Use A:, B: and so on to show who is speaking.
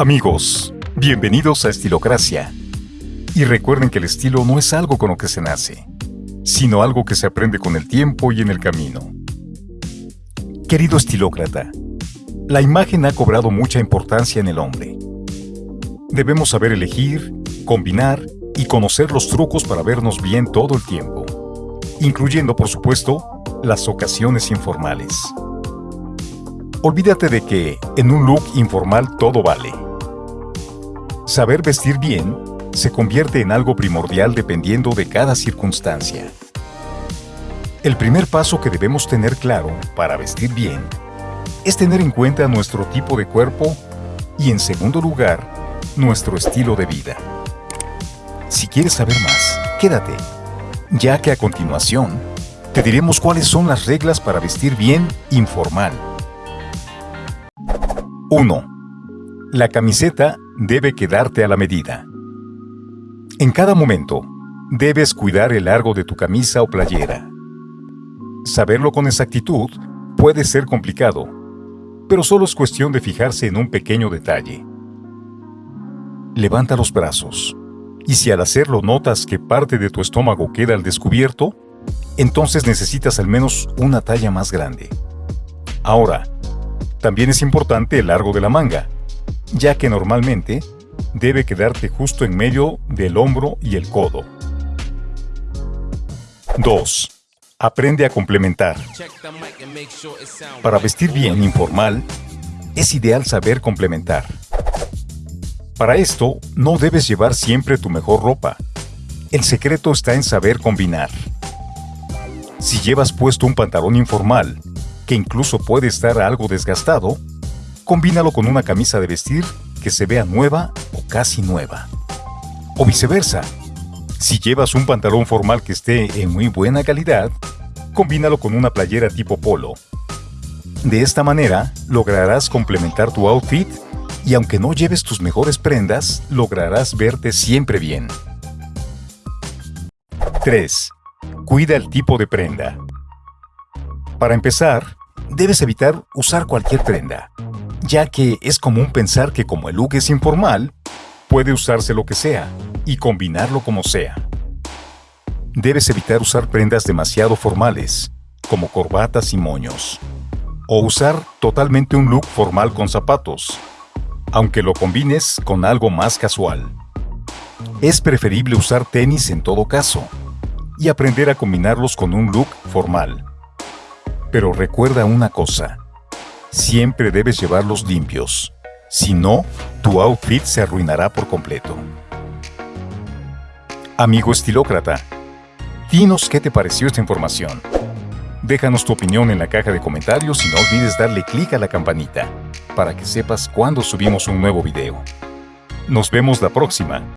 A: Amigos, bienvenidos a Estilocracia. Y recuerden que el estilo no es algo con lo que se nace, sino algo que se aprende con el tiempo y en el camino. Querido estilócrata, la imagen ha cobrado mucha importancia en el hombre. Debemos saber elegir, combinar y conocer los trucos para vernos bien todo el tiempo, incluyendo, por supuesto, las ocasiones informales. Olvídate de que en un look informal todo vale. Saber vestir bien se convierte en algo primordial dependiendo de cada circunstancia. El primer paso que debemos tener claro para vestir bien es tener en cuenta nuestro tipo de cuerpo y en segundo lugar, nuestro estilo de vida. Si quieres saber más, quédate, ya que a continuación te diremos cuáles son las reglas para vestir bien informal. 1. La camiseta debe quedarte a la medida. En cada momento, debes cuidar el largo de tu camisa o playera. Saberlo con exactitud puede ser complicado, pero solo es cuestión de fijarse en un pequeño detalle. Levanta los brazos, y si al hacerlo notas que parte de tu estómago queda al descubierto, entonces necesitas al menos una talla más grande. Ahora, también es importante el largo de la manga, ya que normalmente debe quedarte justo en medio del hombro y el codo. 2. Aprende a complementar. Para vestir bien informal, es ideal saber complementar. Para esto, no debes llevar siempre tu mejor ropa. El secreto está en saber combinar. Si llevas puesto un pantalón informal, que incluso puede estar algo desgastado, combínalo con una camisa de vestir que se vea nueva o casi nueva. O viceversa. Si llevas un pantalón formal que esté en muy buena calidad, combínalo con una playera tipo polo. De esta manera, lograrás complementar tu outfit y aunque no lleves tus mejores prendas, lograrás verte siempre bien. 3. Cuida el tipo de prenda. Para empezar, debes evitar usar cualquier prenda, ya que es común pensar que como el look es informal, puede usarse lo que sea y combinarlo como sea. Debes evitar usar prendas demasiado formales, como corbatas y moños, o usar totalmente un look formal con zapatos, aunque lo combines con algo más casual. Es preferible usar tenis en todo caso, y aprender a combinarlos con un look formal. Pero recuerda una cosa, siempre debes llevarlos limpios. Si no, tu outfit se arruinará por completo. Amigo estilócrata, dinos qué te pareció esta información. Déjanos tu opinión en la caja de comentarios y no olvides darle clic a la campanita para que sepas cuando subimos un nuevo video. Nos vemos la próxima.